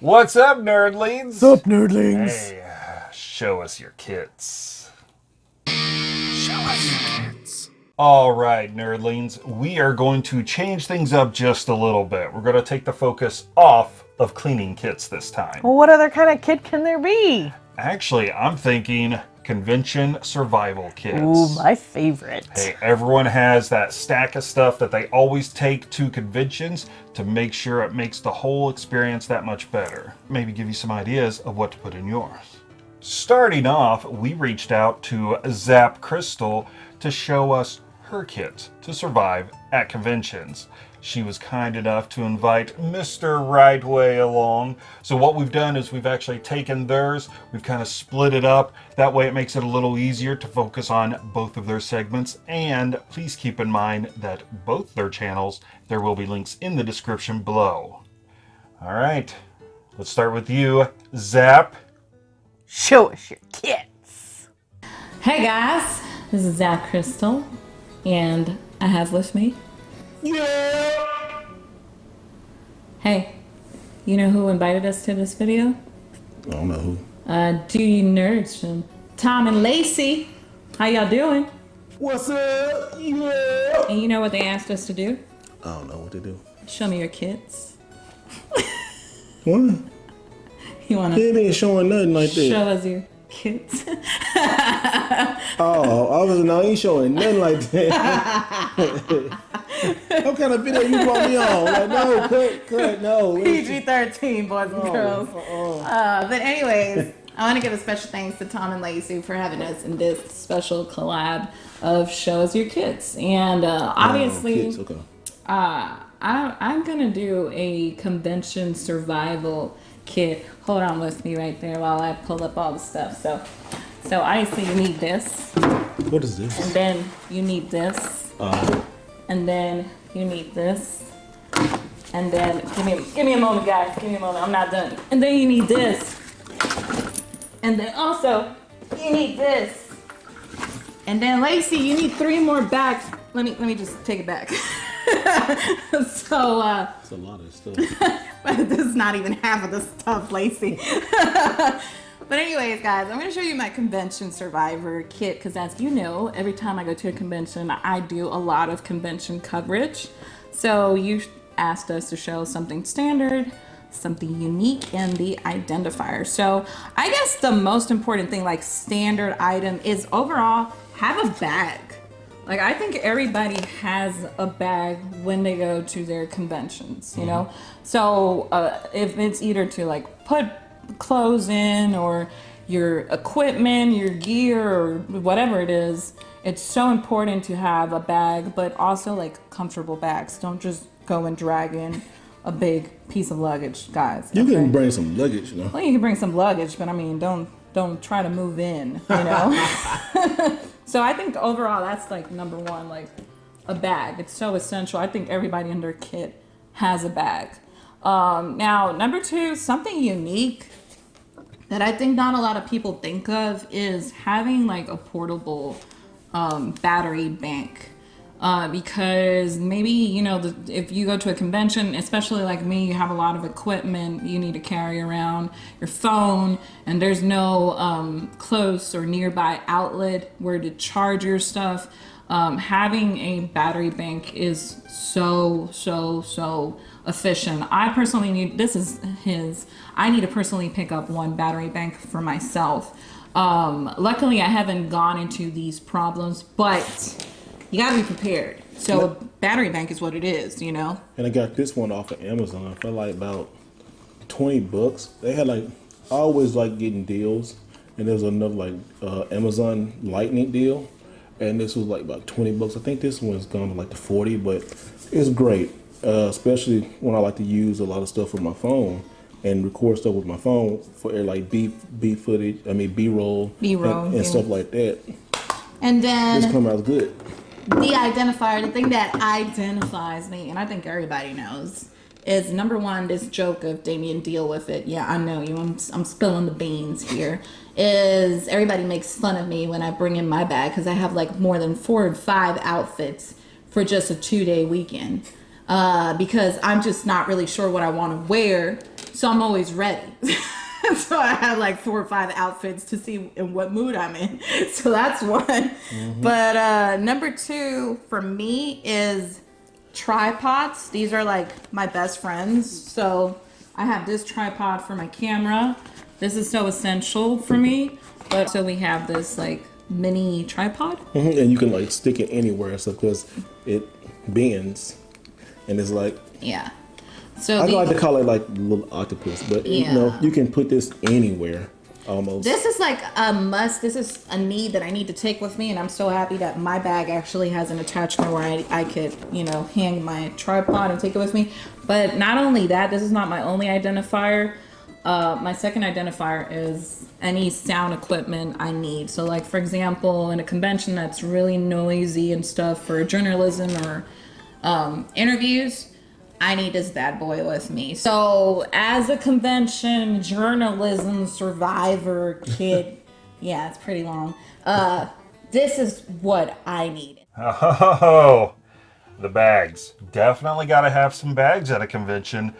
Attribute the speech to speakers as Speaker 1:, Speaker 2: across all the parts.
Speaker 1: What's up, nerdlings?
Speaker 2: What's up, nerdlings?
Speaker 1: Hey, uh, show us your kits. Show us your kits. All right, nerdlings, we are going to change things up just a little bit. We're going to take the focus off of cleaning kits this time.
Speaker 2: Well, what other kind of kit can there be?
Speaker 1: Actually, I'm thinking convention survival kits.
Speaker 2: Ooh, my favorite.
Speaker 1: Hey, everyone has that stack of stuff that they always take to conventions to make sure it makes the whole experience that much better. Maybe give you some ideas of what to put in yours. Starting off, we reached out to Zap Crystal to show us her kit to survive at conventions. She was kind enough to invite Mr. Rightway along. So what we've done is we've actually taken theirs, we've kind of split it up. That way it makes it a little easier to focus on both of their segments. And please keep in mind that both their channels, there will be links in the description below. All right, let's start with you, Zap.
Speaker 2: Show us your kits.
Speaker 3: Hey guys, this is Zap Crystal, and I have with me.
Speaker 1: Yeah.
Speaker 3: Hey, you know who invited us to this video?
Speaker 4: I don't know who.
Speaker 3: Uh, Duty Nerds from Tom and Lacey. How y'all doing?
Speaker 4: What's up? Yeah.
Speaker 3: And you know what they asked us to do?
Speaker 4: I don't know what to do.
Speaker 3: Show me your kits.
Speaker 4: What?
Speaker 3: You wanna
Speaker 4: They ain't showing nothing like that.
Speaker 3: show us your kits?
Speaker 4: Oh, I was no, ain't showing nothing like that. what kind of video you brought me on? Like, no, cut, cut, no.
Speaker 3: PG-13, boys and girls. Uh, but anyways, I want to give a special thanks to Tom and Lacey for having us in this special collab of Show Us Your Kits. And uh, obviously,
Speaker 4: Kids, okay.
Speaker 3: uh, I, I'm gonna do a convention survival kit. Hold on with me right there while I pull up all the stuff. So, so obviously you need this,
Speaker 4: What is this?
Speaker 3: and then you need this,
Speaker 4: Uh,
Speaker 3: and then you need this, and then give me give me a moment, guys. Give me a moment. I'm not done. And then you need this, and then also you need this, and then Lacey, you need three more bags. Let me let me just take it back. so. uh
Speaker 4: it's a lot of stuff.
Speaker 3: but this is not even half of the stuff, Lacey. but anyways, guys, I'm gonna show you my convention survivor kit because as you know, every time I go to a convention, I do a lot of convention coverage. So you asked us to show something standard, something unique, and the identifier. So I guess the most important thing, like standard item, is overall have a bag. Like I think everybody has a bag when they go to their conventions, you know. So uh, if it's either to like put clothes in or your equipment, your gear, or whatever it is, it's so important to have a bag, but also like comfortable bags. Don't just go and drag in a big piece of luggage, guys.
Speaker 4: You
Speaker 3: okay?
Speaker 4: can bring some luggage, you know.
Speaker 3: Well, you can bring some luggage, but I mean, don't don't try to move in, you know. so I think overall, that's like number one, like a bag. It's so essential. I think everybody in their kit has a bag. Um, now, number two, something unique that I think not a lot of people think of is having like a portable um, battery bank. Uh, because maybe you know the, if you go to a convention especially like me you have a lot of equipment you need to carry around your phone and there's no um, close or nearby outlet where to charge your stuff um, having a battery bank is so so so efficient i personally need this is his i need to personally pick up one battery bank for myself um, luckily i haven't gone into these problems but you gotta be prepared. So a battery bank is what it is, you know.
Speaker 4: And I got this one off of Amazon for like about 20 bucks. They had like, I always like getting deals. And there was another like uh, Amazon Lightning deal. And this was like about 20 bucks. I think this one's gone to like the 40, but it's great. Uh, especially when I like to use a lot of stuff with my phone and record stuff with my phone for like B, B footage, I mean B-roll.
Speaker 3: B-roll,
Speaker 4: And,
Speaker 3: yeah.
Speaker 4: stuff like that.
Speaker 3: And then This
Speaker 4: come out good.
Speaker 3: the identifier, the thing that identifies me, and I think everybody knows, is number one, this joke of Damien deal with it. Yeah, I know you. I'm, I'm spilling the beans here. Is everybody makes fun of me when I bring in my bag because I have like more than four or five outfits for just a two day weekend. Uh, because I'm just not really sure what I want to wear. So I'm always ready. so I have like four or five outfits to see in what mood I'm in. So that's one. But uh, number two for me is tripods. These are like my best friends. So I have this tripod for my camera. This is so essential for me. But so we have this like mini tripod.
Speaker 4: Mhm, And you can like stick it anywhere, so because it bends, and it's like
Speaker 3: Yeah. So
Speaker 4: I
Speaker 3: the-
Speaker 4: like to call it like little octopus, but you know you can put this anywhere almost.
Speaker 3: This is like a must. This is a need that I need to take with me, and I'm so happy that my bag actually has an attachment where I, I could, you know, hang my tripod and take it with me. But not only that, this is not my only identifier. Uh, my second identifier is any sound equipment I need. So, like for example, in a convention that's really noisy and stuff for journalism or um, interviews, I need this bad boy with me. So, as a convention journalism survivor kid, yeah, it's pretty long. Uh, this is what I need.
Speaker 1: Oh, the bags. Definitely got to have some bags at a convention.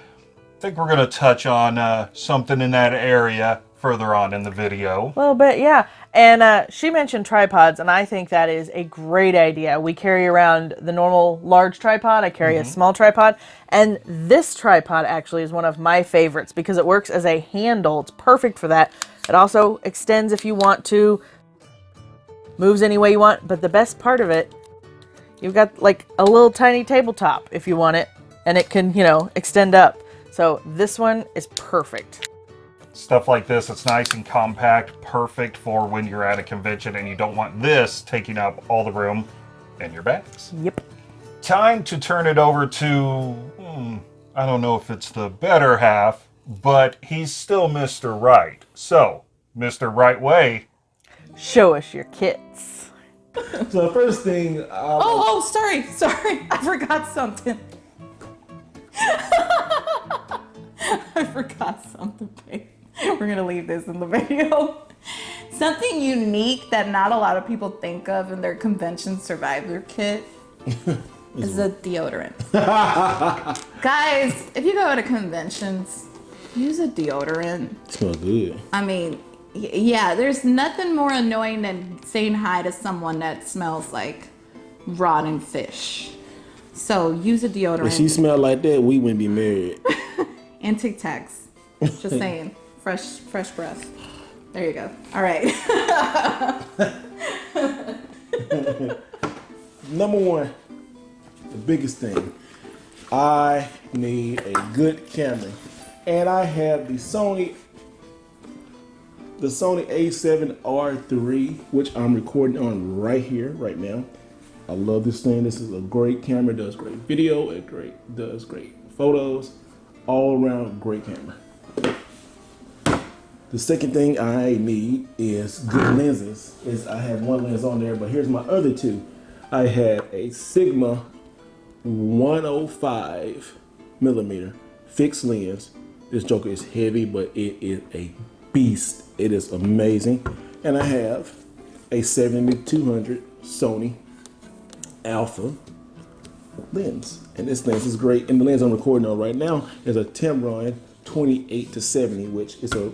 Speaker 1: I think we're going to touch on uh, something in that area further on in the video.
Speaker 2: A little bit, yeah. And uh, she mentioned tripods, and I think that is a great idea. We carry around the normal large tripod. I carry a small tripod, and this tripod actually is one of my favorites because it works as a handle. It's perfect for that. It also extends if you want to, moves any way you want. But the best part of it, you've got like a little tiny tabletop if you want it, and it can, you know, extend up. So this one is perfect.
Speaker 1: Stuff like this, it's nice and compact, perfect for when you're at a convention and you don't want this taking up all the room in your bags.
Speaker 2: Yep.
Speaker 1: Time to turn it over to, hmm, I don't know if it's the better half, but he's still Mr. Right. So, Mr. Right Way,
Speaker 2: Show us your kits.
Speaker 4: so the first thing, I,
Speaker 3: Oh, oh, sorry, sorry, I forgot something. I forgot something, babe. We're gonna leave this in the video. Something unique that not a lot of people think of in their convention survivor kit is a deodorant. Guys, if you go to conventions, use a deodorant.
Speaker 4: smell good.
Speaker 3: I mean, yeah, there's nothing more annoying than saying hi to someone that smells like rotten fish. So use a deodorant
Speaker 4: If she smelled like that, we wouldn't be married.
Speaker 3: and Tic Tacs. Just saying, fresh, fresh breath. There you go. All right.
Speaker 4: Number one, the biggest thing, I need a good camera, and I have the Sony, the Sony A7R3, which I'm recording on right here, right now. I love this thing. This is a great camera. Does great video. It great does great photos. All around great camera. The second thing I need is good ah. lenses. Is I have one lens on there, but here's my other two. I have a Sigma 105 millimeter fixed lens. This joker is heavy, but it is a beast. It is amazing. And I have a 7200 Sony Alpha lens. And this lens is great. And the lens I'm recording on right now is a Tamron 28 to 70, which is a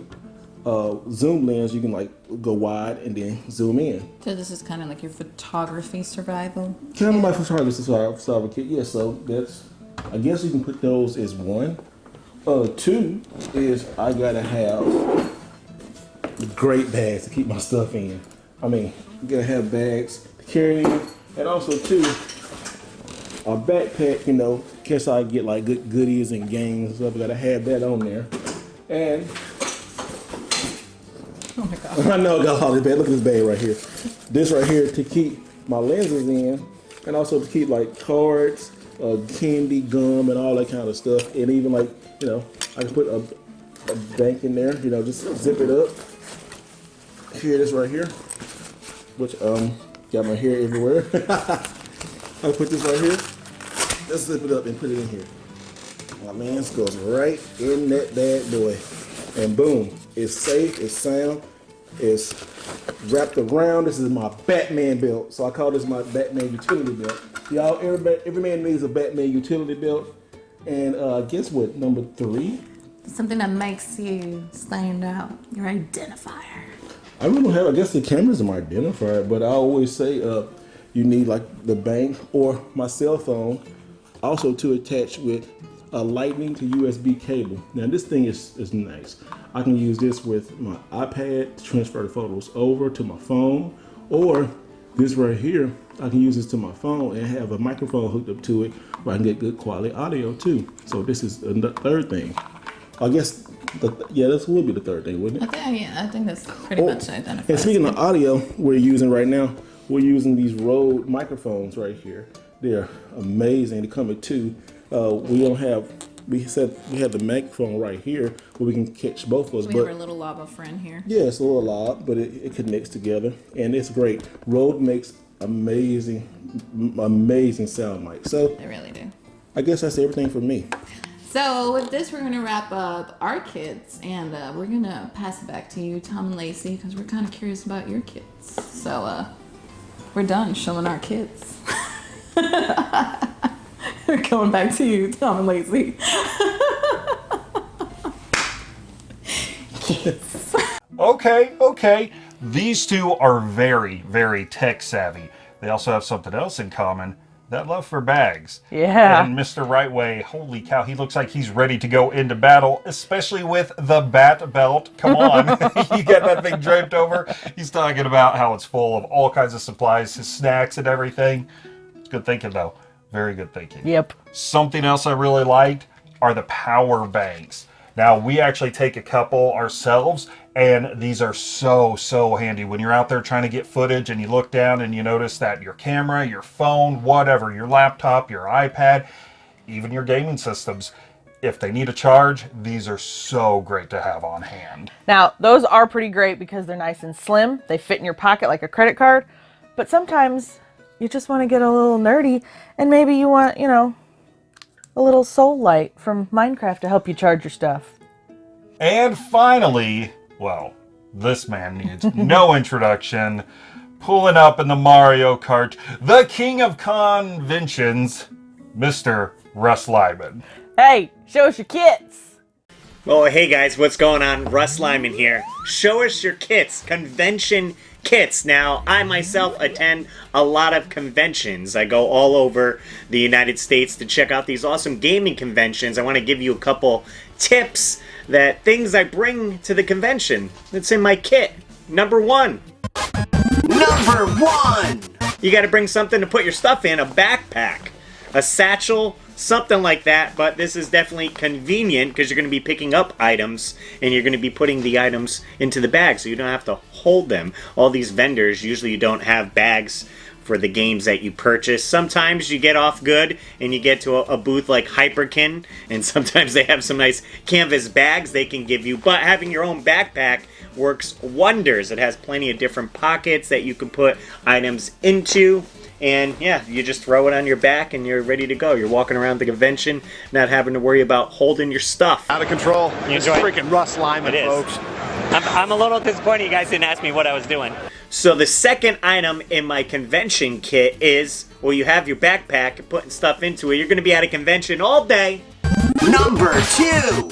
Speaker 4: uh, zoom lens. You can like go wide and then zoom in.
Speaker 3: so this is kind of like your photography survival.
Speaker 4: Kind of my photography survival kit. Yeah, so that's. I guess you can put those as one. Uh, two is I gotta have great bags to keep my stuff in. I mean, you gotta have bags to carry in, and also two, a backpack. You know, in case I get like good goodies and games and stuff. I gotta have that on there, and
Speaker 3: Oh my god.
Speaker 4: I know I got all this bag. Look at this bag right here. This right here to keep my lenses in, and also to keep like cards, uh, candy, gum, and all that kind of stuff. And even like you know, I can put a, a bank in there. You know, just zip it up. Here it is right here, which um got my hair everywhere. I'll put this right here. Let's zip it up and put it in here. My lens goes right in that bad boy. And boom, it's safe, it's sound, it's wrapped around. This is my Batman belt. So I call this my Batman utility belt. Y'all, every, every man needs a Batman utility belt. And uh, guess what? Number three
Speaker 3: Something that makes you stand out. Your identifier.
Speaker 4: I really don't have. I guess the camera's my identifier, but I always say, uh, you need like the bank or my cell phone, also to attach with a lightning to USB cable. Now this thing is is nice. I can use this with my iPad to transfer the photos over to my phone, or this right here, I can use this to my phone and have a microphone hooked up to it where I can get good quality audio too. So this is the third thing. I guess, the, yeah, this would be the third thing, wouldn't it?
Speaker 3: I think, yeah, I think that's pretty
Speaker 4: Oh,
Speaker 3: much identifies.
Speaker 4: And speaking of audio, we're using right now, we're using these Rode microphones right here. They're amazing. They come with two. Uh, we don't have, we said we had the microphone right here where we can catch both of us.
Speaker 3: we
Speaker 4: but
Speaker 3: have our little lava friend here.
Speaker 4: yeah, it's a little loud, but it, it connects together and it's great. Rode makes amazing, amazing sound mic. So
Speaker 3: They really do.
Speaker 4: I guess that's everything for me.
Speaker 3: So with this, we're gonna wrap up our kits, and uh, we're gonna pass it back to you, Tom and Lacey, because we're kind of curious about your kits. So uh, we're done showing our kits. going back to you, Tom and Lacey.
Speaker 1: Okay, okay. These two are very, very tech savvy. They also have something else in common that love for bags.
Speaker 2: Yeah.
Speaker 1: And Mr. Rightway, holy cow, he looks like he's ready to go into battle, especially with the bat belt. Come on. you get that thing draped over. He's talking about how it's full of all kinds of supplies, his snacks and everything. It's good thinking, though. Very good thinking.
Speaker 2: Yep.
Speaker 1: Something else I really liked are the power banks. Now, we actually take a couple ourselves, and these are so, so handy. When you're out there trying to get footage and you look down and you notice that your camera, your phone, whatever, your laptop, your iPad, even your gaming systems, if they need a charge, these are so great to have on hand.
Speaker 2: Now, those are pretty great because they're nice and slim. They fit in your pocket like a credit card. But sometimes you just want to get a little nerdy and maybe you want, you know, a little soul light from Minecraft to help you charge your stuff.
Speaker 1: And finally, well, this man needs no introduction. Pulling up in the Mario Kart, the king of conventions, Mr. Russ Lyman.
Speaker 2: Hey, show us your kits.
Speaker 5: Oh, hey guys, what's going on? Russ Lyman here. Show us your kits, convention kits. Now, I myself attend a lot of conventions. I go all over the United States to check out these awesome gaming conventions. I want to give you a couple tips that things I bring to the convention that's in my kit. Number one,
Speaker 6: Number one!
Speaker 5: you got to bring something to put your stuff in a backpack, a satchel, something like that. But this is definitely convenient because you're going to be picking up items and you're going to be putting the items into the bag so you don't have to hold them. All these vendors usually you don't have bags for the games that you purchase. Sometimes you get off good and you get to a, a booth like Hyperkin, and sometimes they have some nice canvas bags they can give you. But having your own backpack works wonders. It has plenty of different pockets that you can put items into. And yeah, you just throw it on your back and you're ready to go. You're walking around the convention, not having to worry about holding your stuff.
Speaker 6: Out of control.
Speaker 5: You
Speaker 6: It's
Speaker 5: enjoy it?
Speaker 6: freaking Russ Lyman,
Speaker 5: It is.
Speaker 6: folks.
Speaker 5: I'm, I'm a little disappointed you guys didn't ask me what I was doing. So the second item in my convention kit is, well, you have your backpack, you're putting stuff into it. You're going to be at a convention all day.
Speaker 6: Number two!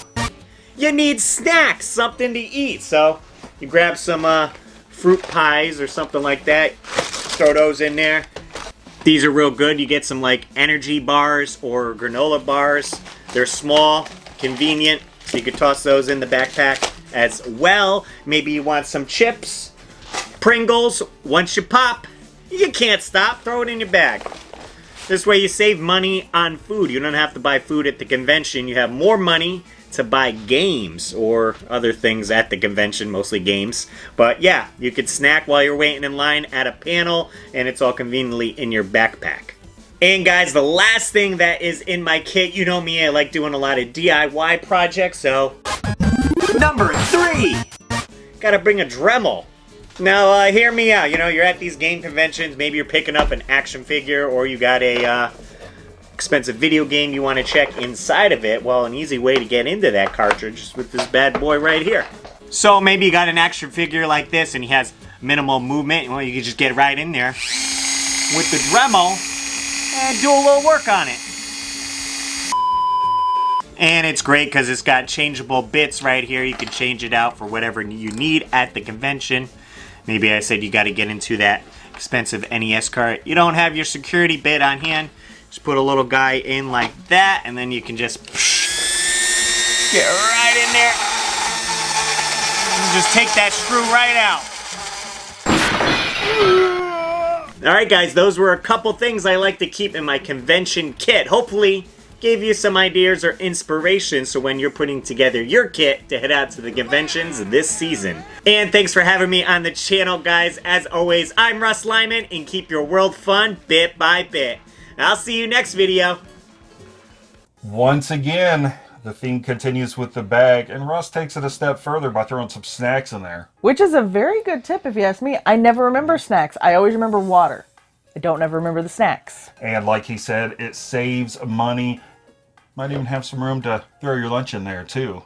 Speaker 5: You need snacks, something to eat. So you grab some uh, fruit pies or something like that. Throw those in there. These are real good. You get some like energy bars or granola bars. They're small, convenient, so you could toss those in the backpack as well. Maybe you want some chips, Pringles. Once you pop, you can't stop. Throw it in your bag. This way you save money on food. You don't have to buy food at the convention. You have more money to buy games or other things at the convention, mostly games. But yeah, you could snack while you're waiting in line at a panel, and it's all conveniently in your backpack. And guys, the last thing that is in my kit, you know me, I like doing a lot of DIY projects, so
Speaker 6: Number three!
Speaker 5: gotta bring a Dremel. Now, uh, hear me out. You know, you're at these game conventions. Maybe you're picking up an action figure, or you got a uh, expensive video game you want to check inside of it. Well, an easy way to get into that cartridge is with this bad boy right here. So maybe you got an action figure like this, and he has minimal movement. Well, you can just get right in there with the Dremel and do a little work on it. And it's great because it's got changeable bits right here. You can change it out for whatever you need at the convention. Maybe I said you got to get into that expensive NES cart. You don't have your security bit on hand. Just put a little guy in like that, and then you can just get right in there. Just take that screw right out. All right, guys, those were a couple things I like to keep in my convention kit. Hopefully, gave you some ideas or inspiration so when you're putting together your kit to head out to the conventions this season. And thanks for having me on the channel, guys. As always, I'm Russ Lyman, and keep your world fun bit by bit. I'll see you next video.
Speaker 1: Once again, the theme continues with the bag, and Russ takes it a step further by throwing some snacks in there.
Speaker 2: Which is a very good tip if you ask me. I never remember snacks. I always remember water. I don't ever remember the snacks.
Speaker 1: And like he said, it saves money. Might even have some room to throw your lunch in there too.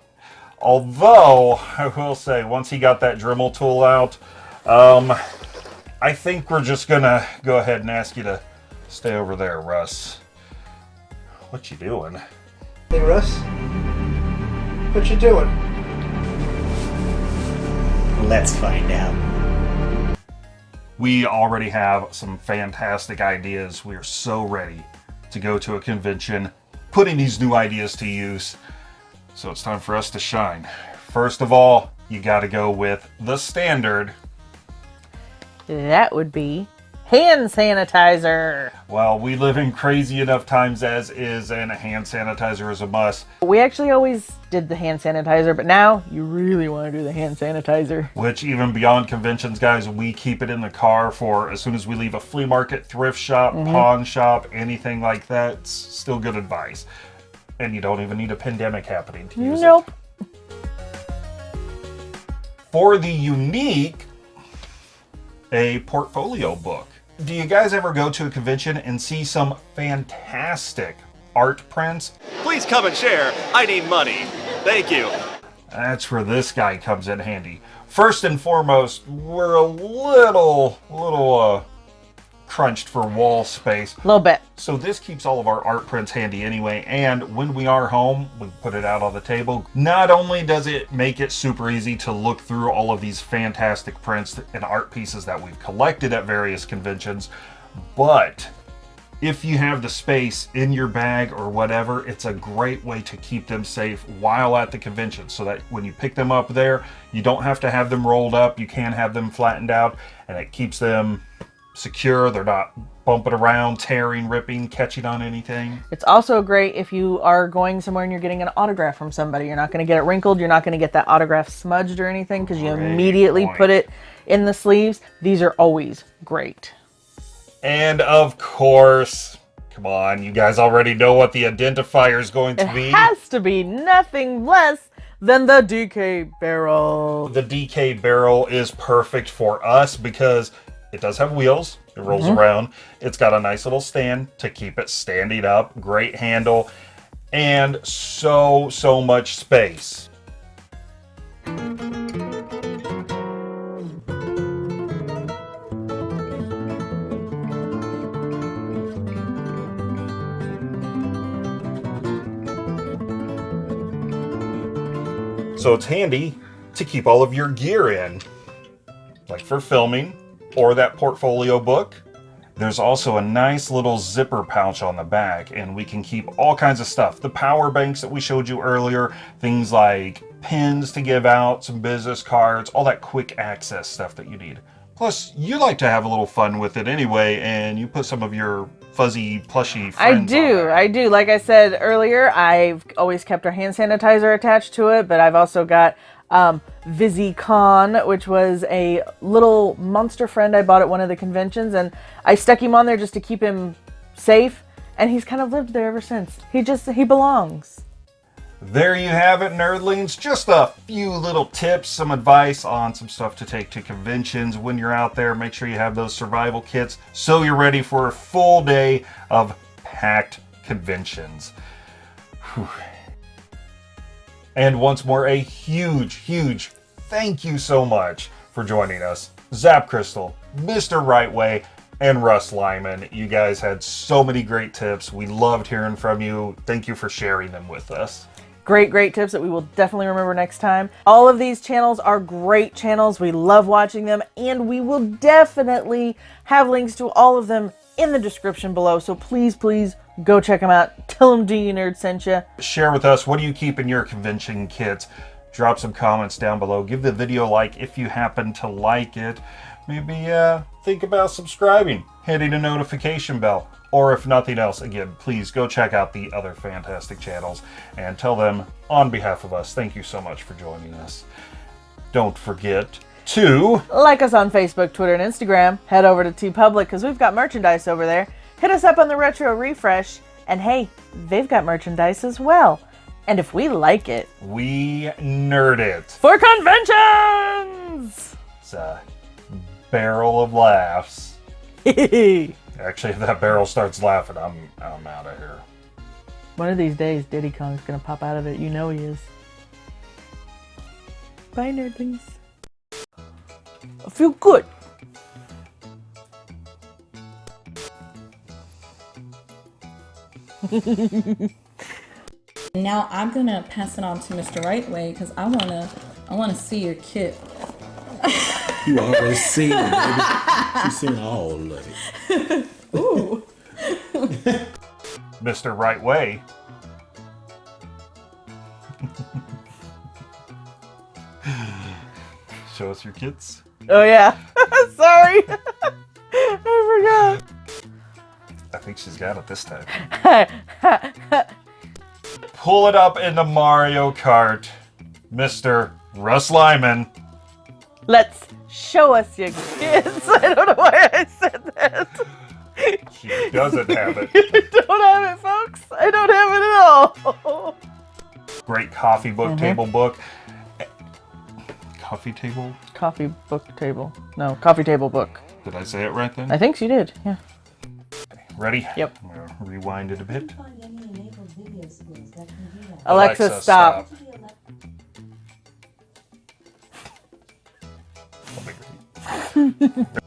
Speaker 1: Although, I will say, once he got that Dremel tool out, um, I think we're just gonna go ahead and ask you to stay over there, Russ. What you doing?
Speaker 7: Hey Russ, what you doing?
Speaker 5: Let's find out.
Speaker 1: We already have some fantastic ideas. We are so ready to go to a convention, putting these new ideas to use. So it's time for us to shine. First of all, you got to go with the standard.
Speaker 2: That would be hand sanitizer.
Speaker 1: Well, we live in crazy enough times as is, and a hand sanitizer is a must.
Speaker 2: We actually always did the hand sanitizer, but now you really want to do the hand sanitizer.
Speaker 1: Which, even beyond conventions, guys, we keep it in the car for as soon as we leave a flea market, thrift shop, mm-hmm. pawn shop, anything like that. It's still good advice. And you don't even need a pandemic happening to use it.
Speaker 2: Nope.
Speaker 1: For the unique, a portfolio book. Do you guys ever go to a convention and see some fantastic art prints?
Speaker 8: Please come and share. I need money. Thank you.
Speaker 1: That's where this guy comes in handy. First and foremost, we're a little, little, uh, crunched for wall space.
Speaker 2: A little bit.
Speaker 1: So this keeps all of our art prints handy anyway, and when we are home, we put it out on the table. Not only does it make it super easy to look through all of these fantastic prints and art pieces that we've collected at various conventions, but if you have the space in your bag or whatever, it's a great way to keep them safe while at the convention so that when you pick them up there, you don't have to have them rolled up, you can have them flattened out, and it keeps them secure. They're not bumping around, tearing, ripping, catching on anything.
Speaker 2: It's also great if you are going somewhere and you're getting an autograph from somebody. You're not going to get it wrinkled. You're not going to get that autograph smudged or anything because you
Speaker 1: Great
Speaker 2: immediately
Speaker 1: point.
Speaker 2: put it in the sleeves. These are always great.
Speaker 1: And of course, come on, you guys already know what the identifier is going to
Speaker 2: It
Speaker 1: be.
Speaker 2: It has to be nothing less than the DK barrel.
Speaker 1: The DK barrel is perfect for us because it does have wheels. It rolls mm-hmm. around. It's got a nice little stand to keep it standing up. Great handle. And so, so much space. So it's handy to keep all of your gear in, like for filming or that portfolio book. There's also a nice little zipper pouch on the back, and we can keep all kinds of stuff. The power banks that we showed you earlier, things like pins to give out, some business cards, all that quick access stuff that you need. Plus, you like to have a little fun with it anyway, and you put some of your fuzzy, plushy friends
Speaker 2: I do. I do. Like I said earlier, I've always kept our hand sanitizer attached to it, but I've also got um, VisiCon, which was a little monster friend I bought at one of the conventions, and I stuck him on there just to keep him safe, and he's kind of lived there ever since. He just, he belongs.
Speaker 1: There you have it, nerdlings. Just a few little tips, some advice on some stuff to take to conventions when you're out there. Make sure you have those survival kits so you're ready for a full day of packed conventions. Whew. And once more, a huge, huge thank you so much for joining us. Zap Crystal, Mr. Rightway, and Russ Lyman. You guys had so many great tips. We loved hearing from you. Thank you for sharing them with us.
Speaker 2: Great, great tips that we will definitely remember next time. All of these channels are great channels. We love watching them, and we will definitely have links to all of them in the description below. So please, please go check them out. Tell them D Nerd sent you.
Speaker 1: Share with us what do you keep in your convention kits. Drop some comments down below. Give the video a like if you happen to like it. Maybe uh, think about subscribing, hitting a notification bell. Or if nothing else, again, please go check out the other fantastic channels and tell them on behalf of us, thank you so much for joining us. Don't forget to
Speaker 2: Like us on Facebook, Twitter, and Instagram. Head over to TeePublic because we've got merchandise over there. Hit us up on the Retro Refresh. And hey, they've got merchandise as well. And if we like it,
Speaker 1: We Nerd It.
Speaker 2: for conventions!
Speaker 1: It's a barrel of laughs. Actually, if that barrel starts laughing, I'm I'm out of here.
Speaker 2: One of these days, Diddy Kong's gonna pop out of it. You know he is. Bye, nerdlings. I feel good.
Speaker 3: Now I'm gonna pass it on to Mr. Rightway because I wanna I wanna see your kit.
Speaker 4: You already seen it, baby. She's seen all of it.
Speaker 3: Ooh.
Speaker 1: Mr. Right Way. Show us your kits.
Speaker 2: Oh yeah. Sorry. I forgot.
Speaker 1: I think she's got it this time. Pull it up into Mario Kart, Mr. Russ Lyman.
Speaker 2: Let's show us your kids. I don't know why I said that.
Speaker 1: She doesn't have it.
Speaker 2: I don't have it, folks. I don't have it at all.
Speaker 1: Great coffee book, mm-hmm. table book. Coffee table?
Speaker 2: Coffee book table. No, coffee table book.
Speaker 1: Did I say it right then?
Speaker 2: I think she did. Yeah.
Speaker 1: Ready?
Speaker 2: Yep.
Speaker 1: I'm gonna rewind it a bit.
Speaker 2: Alexa, stop.
Speaker 1: That'll be great.